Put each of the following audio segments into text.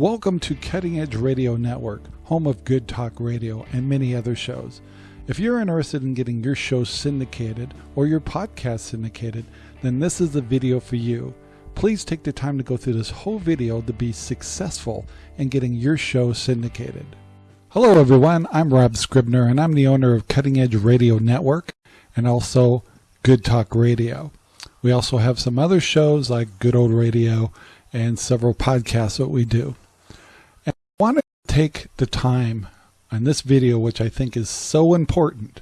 Welcome to Cutting Edge Radio Network, home of Good Talk Radio and many other shows. If you're interested in getting your show syndicated or your podcast syndicated, then this is the video for you. Please take the time to go through this whole video to be successful in getting your show syndicated. Hello everyone, I'm Rob Scribner and I'm the owner of Cutting Edge Radio Network and also Good Talk Radio. We also have some other shows like Good Old Radio and several podcasts that we do. And I want to take the time on this video, which I think is so important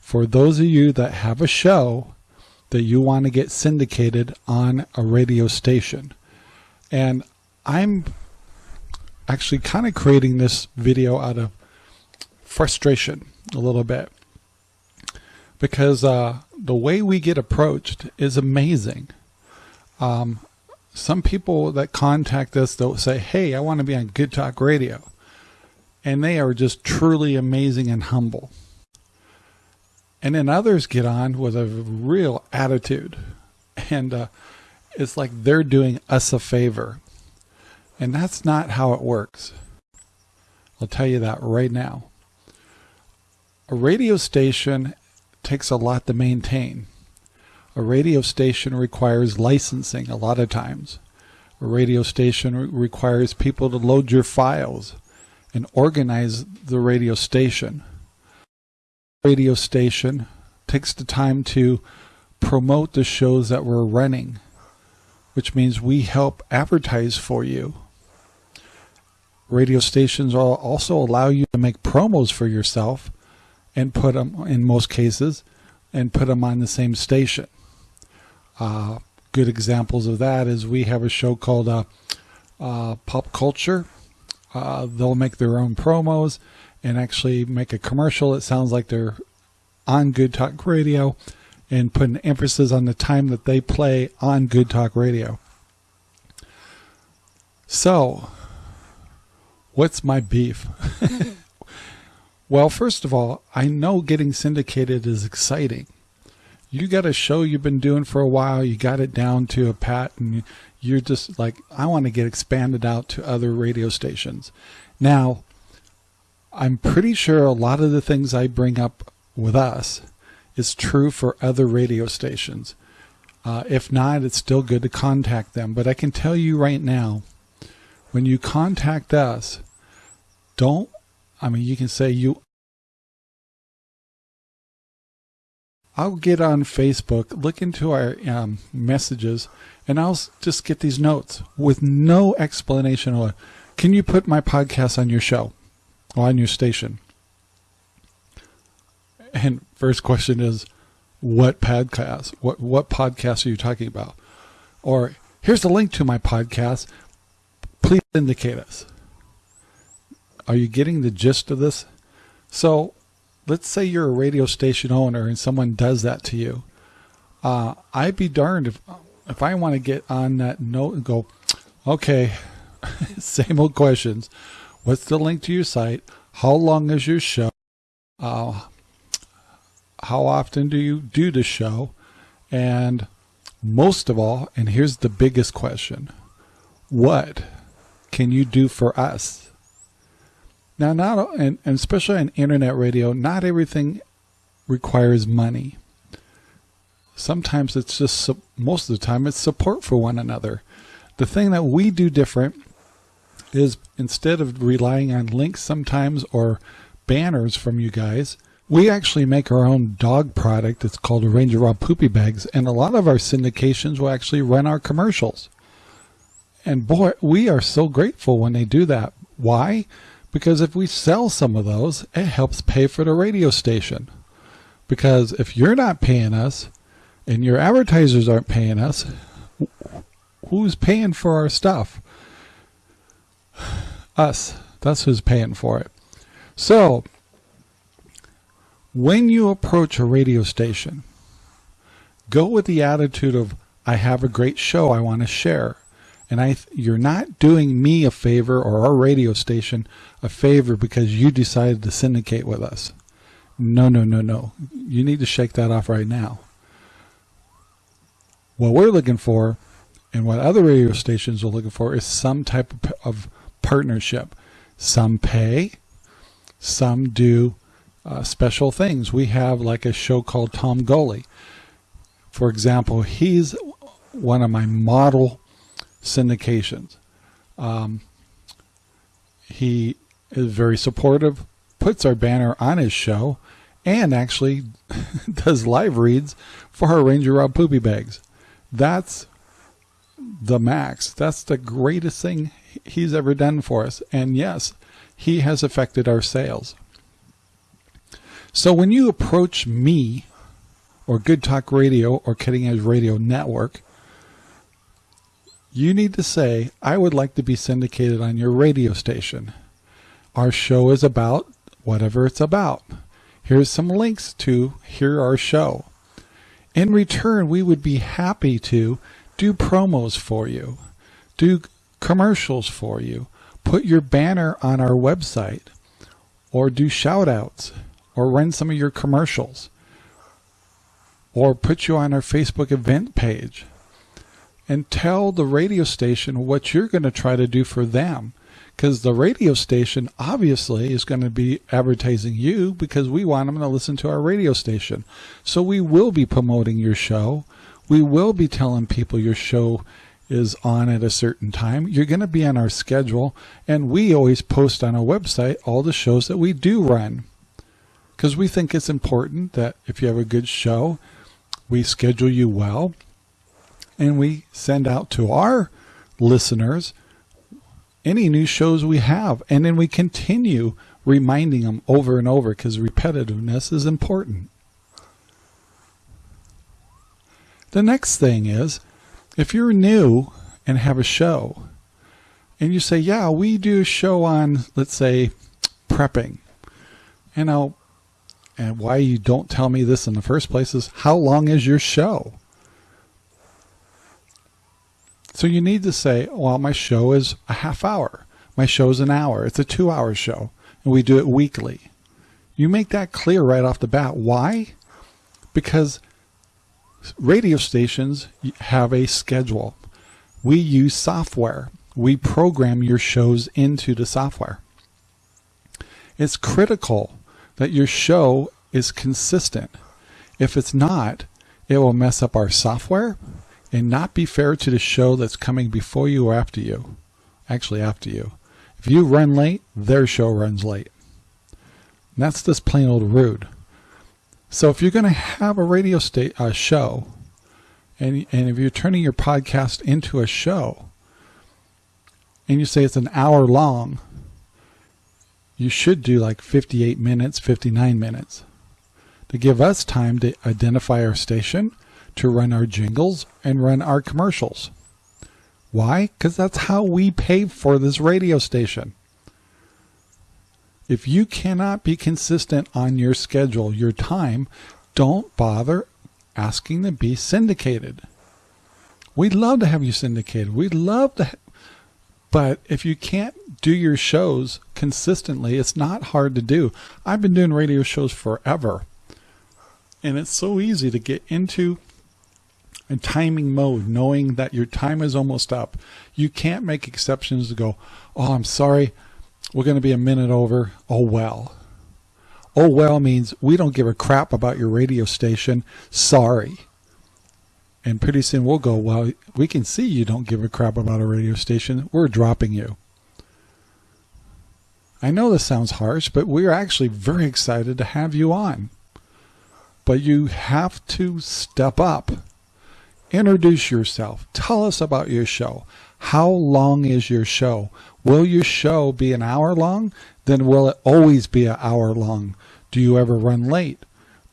for those of you that have a show that you want to get syndicated on a radio station. And I'm actually kind of creating this video out of frustration a little bit because uh, the way we get approached is amazing. Um, some people that contact us, they'll say, hey, I want to be on Good Talk Radio. And they are just truly amazing and humble. And then others get on with a real attitude. And uh, it's like they're doing us a favor. And that's not how it works. I'll tell you that right now. A radio station takes a lot to maintain. A radio station requires licensing a lot of times. A radio station re requires people to load your files and organize the radio station. Radio station takes the time to promote the shows that we're running, which means we help advertise for you. Radio stations also allow you to make promos for yourself and put them, in most cases, and put them on the same station. Uh, good examples of that is we have a show called uh, uh, Pop Culture. Uh, they'll make their own promos and actually make a commercial. It sounds like they're on Good Talk Radio and put an emphasis on the time that they play on Good Talk Radio. So, what's my beef? well, first of all, I know getting syndicated is exciting you got a show you've been doing for a while, you got it down to a pat, and you're just like, I want to get expanded out to other radio stations. Now, I'm pretty sure a lot of the things I bring up with us is true for other radio stations. Uh, if not, it's still good to contact them. But I can tell you right now, when you contact us, don't, I mean, you can say you I'll get on Facebook, look into our um, messages, and I'll just get these notes with no explanation. Or, can you put my podcast on your show or on your station? And first question is, what podcast? What what podcast are you talking about? Or here's the link to my podcast. Please syndicate us. Are you getting the gist of this? So let's say you're a radio station owner and someone does that to you. Uh, I'd be darned if if I want to get on that note and go, okay, same old questions. What's the link to your site? How long is your show? Uh, how often do you do the show? And most of all, and here's the biggest question, what can you do for us? Now, not and, and especially on internet radio, not everything requires money. Sometimes it's just most of the time it's support for one another. The thing that we do different is instead of relying on links sometimes or banners from you guys, we actually make our own dog product. It's called Ranger Rob Poopy Bags, and a lot of our syndications will actually run our commercials. And boy, we are so grateful when they do that. Why? Because if we sell some of those, it helps pay for the radio station. Because if you're not paying us and your advertisers aren't paying us, who's paying for our stuff? Us. That's who's paying for it. So, when you approach a radio station, go with the attitude of, I have a great show I want to share and I you're not doing me a favor or our radio station a favor because you decided to syndicate with us. No, no, no, no. You need to shake that off right now. What we're looking for and what other radio stations are looking for is some type of, partnership. Some pay, some do uh, special things. We have like a show called Tom Goley. For example, he's one of my model syndications. Um, he is very supportive, puts our banner on his show, and actually does live reads for our Ranger Rob Poopy Bags. That's the max. That's the greatest thing he's ever done for us. And yes, he has affected our sales. So when you approach me or Good Talk Radio or Cutting Edge Radio Network, you need to say, I would like to be syndicated on your radio station. Our show is about whatever it's about. Here's some links to hear our show. In return, we would be happy to do promos for you, do commercials for you, put your banner on our website, or do shout outs, or run some of your commercials, or put you on our Facebook event page, and tell the radio station what you're going to try to do for them. Because the radio station obviously is going to be advertising you because we want them to listen to our radio station. So we will be promoting your show. We will be telling people your show is on at a certain time. You're going to be on our schedule, and we always post on our website all the shows that we do run. Because we think it's important that if you have a good show, we schedule you well, and we send out to our listeners any new shows we have, and then we continue reminding them over and over because repetitiveness is important. The next thing is if you're new and have a show and you say, yeah, we do a show on, let's say, prepping. You know, and why you don't tell me this in the first place is how long is your show? So you need to say, well, my show is a half hour. My show is an hour. It's a two hour show and we do it weekly. You make that clear right off the bat. Why? Because radio stations have a schedule. We use software. We program your shows into the software. It's critical that your show is consistent. If it's not, it will mess up our software and not be fair to the show that's coming before you or after you. Actually, after you. If you run late, their show runs late. And that's just plain old rude. So if you're going to have a radio state a show, and and if you're turning your podcast into a show, and you say it's an hour long, you should do like 58 minutes, 59 minutes, to give us time to identify our station, to run our jingles, and run our commercials. Why? Because that's how we pay for this radio station. If you cannot be consistent on your schedule, your time, don't bother asking to be syndicated. We'd love to have you syndicated. We'd love to, but if you can't do your shows consistently, it's not hard to do. I've been doing radio shows forever, and it's so easy to get into a timing mode, knowing that your time is almost up. You can't make exceptions to go, oh, I'm sorry, we're going to be a minute over. Oh, well. Oh, well means we don't give a crap about your radio station. Sorry. And pretty soon we'll go, well, we can see you don't give a crap about a radio station. We're dropping you. I know this sounds harsh, but we're actually very excited to have you on. But you have to step up. Introduce yourself. Tell us about your show. How long is your show? Will your show be an hour long? Then will it always be an hour long? Do you ever run late?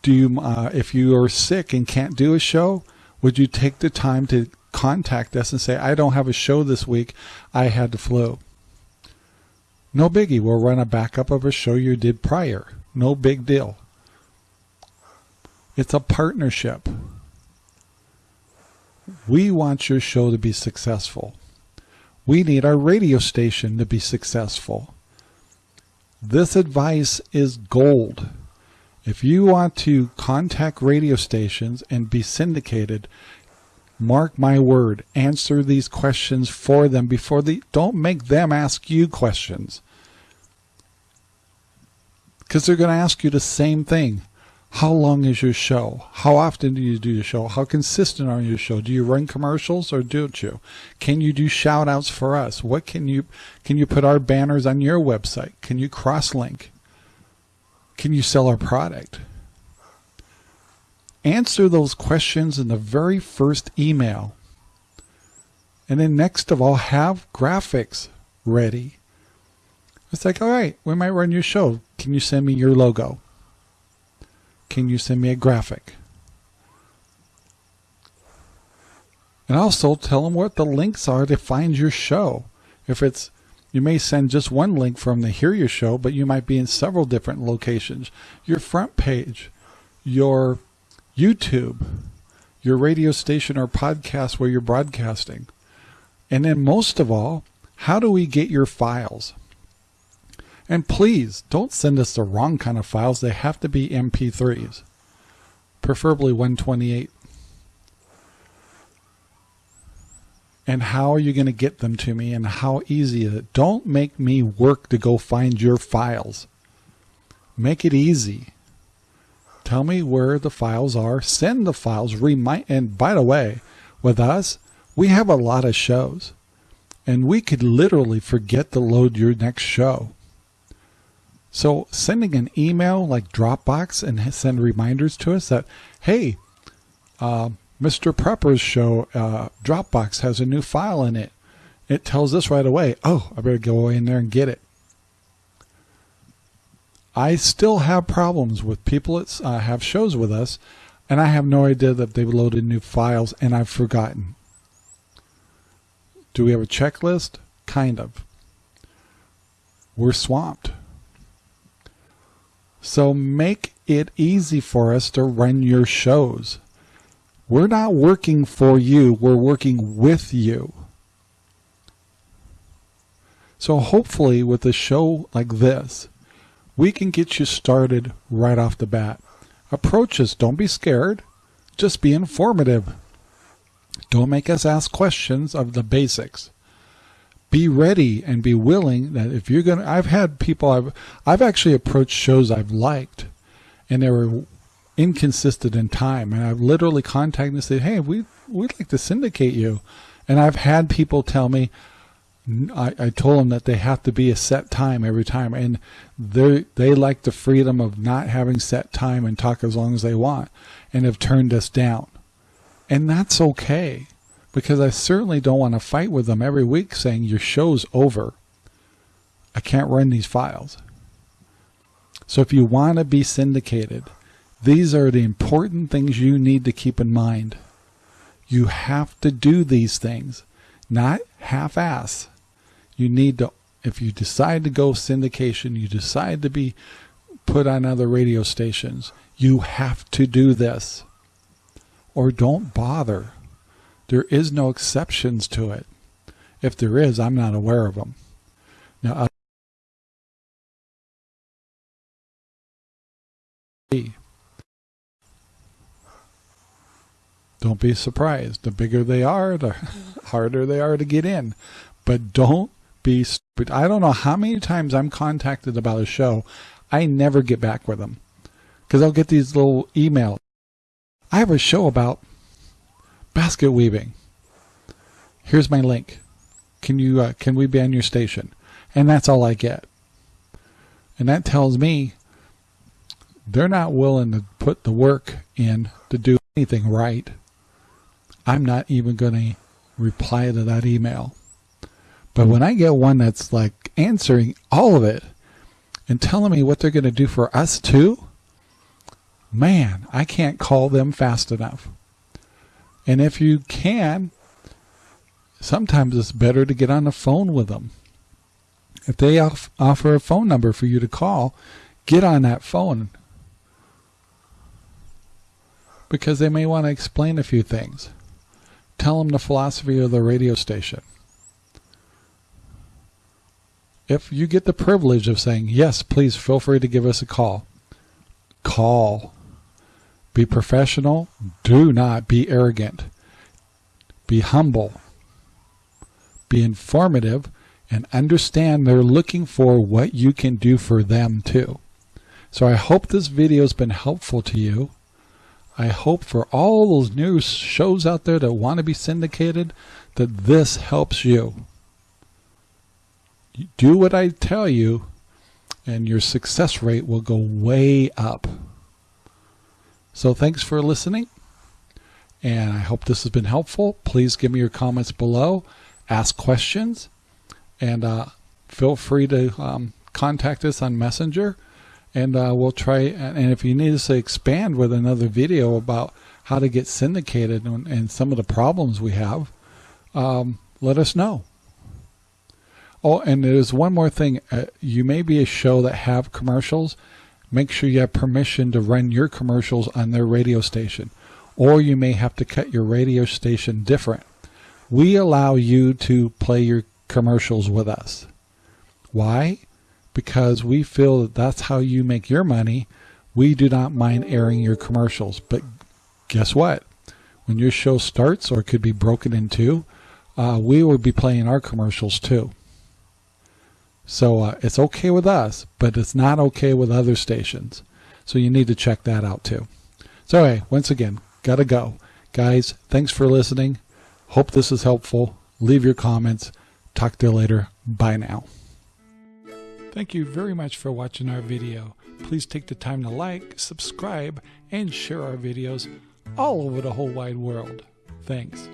Do you, uh, if you are sick and can't do a show, would you take the time to contact us and say, I don't have a show this week. I had the flu. No biggie. We'll run a backup of a show you did prior. No big deal. It's a partnership. We want your show to be successful. We need our radio station to be successful. This advice is gold. If you want to contact radio stations and be syndicated, Mark my word, answer these questions for them before they don't make them ask you questions. Because they're going to ask you the same thing. How long is your show? How often do you do your show? How consistent are your show? Do you run commercials or don't you? Can you do shout outs for us? What can you can you put our banners on your website? Can you cross link? Can you sell our product? Answer those questions in the very first email. And then next of all, have graphics ready. It's like, all right, we might run your show. Can you send me your logo? Can you send me a graphic? And also tell them what the links are to find your show. If it's, you may send just one link from the Hear Your Show, but you might be in several different locations. Your front page, your YouTube, your radio station or podcast where you're broadcasting. And then most of all, how do we get your files? And please don't send us the wrong kind of files. They have to be MP3s, preferably 128. And how are you going to get them to me and how easy is it? Don't make me work to go find your files. Make it easy. Tell me where the files are. Send the files. Remind. And by the way, with us, we have a lot of shows. And we could literally forget to load your next show. So sending an email like Dropbox and send reminders to us that, hey, uh, Mr. Prepper's show, uh, Dropbox has a new file in it. It tells us right away, oh, I better go in there and get it. I still have problems with people that uh, have shows with us, and I have no idea that they've loaded new files, and I've forgotten. Do we have a checklist? Kind of. We're swamped. So make it easy for us to run your shows. We're not working for you, we're working with you. So hopefully with a show like this, we can get you started right off the bat. Approach us, don't be scared, just be informative. Don't make us ask questions of the basics be ready and be willing that if you're gonna I've had people I've I've actually approached shows I've liked and they were inconsistent in time. And I've literally contacted and said hey we we'd like to syndicate you. And I've had people tell me I, I told them that they have to be a set time every time. And they they like the freedom of not having set time and talk as long as they want and have turned us down. And that's okay because I certainly don't want to fight with them every week saying your show's over. I can't run these files. So if you want to be syndicated, these are the important things you need to keep in mind. You have to do these things, not half-ass. You need to, if you decide to go syndication, you decide to be put on other radio stations, you have to do this. Or don't bother. There is no exceptions to it. If there is, I'm not aware of them. Now, don't be surprised. The bigger they are, the harder they are to get in. But don't be stupid. I don't know how many times I'm contacted about a show. I never get back with them. Because I'll get these little emails. I have a show about basket weaving. Here's my link. Can you uh, can we be on your station? And that's all I get. And that tells me they're not willing to put the work in to do anything right. I'm not even going to reply to that email. But when I get one that's like answering all of it and telling me what they're going to do for us too, man, I can't call them fast enough. And if you can, sometimes it's better to get on the phone with them. If they off offer a phone number for you to call, get on that phone. Because they may want to explain a few things. Tell them the philosophy of the radio station. If you get the privilege of saying, yes, please feel free to give us a call, call. Be professional. Do not be arrogant. be humble, be informative, and understand they're looking for what you can do for them too. So I hope this video has been helpful to you. I hope for all those new shows out there that want to be syndicated that this helps you. Do what I tell you and your success rate will go way up. So thanks for listening and I hope this has been helpful. Please give me your comments below, ask questions, and uh, feel free to um, contact us on Messenger and uh, we'll try and if you need us to expand with another video about how to get syndicated and, and some of the problems we have um, let us know oh and there's one more thing uh, you may be a show that have commercials make sure you have permission to run your commercials on their radio station or you may have to cut your radio station different we allow you to play your commercials with us why because we feel that that's how you make your money. We do not mind airing your commercials. But guess what? When your show starts or it could be broken in two, uh, we will be playing our commercials too. So uh, it's okay with us, but it's not okay with other stations. So you need to check that out too. So anyway, once again, gotta go. Guys, thanks for listening. Hope this is helpful. Leave your comments. Talk to you later. Bye now. Thank you very much for watching our video. Please take the time to like, subscribe, and share our videos all over the whole wide world. Thanks.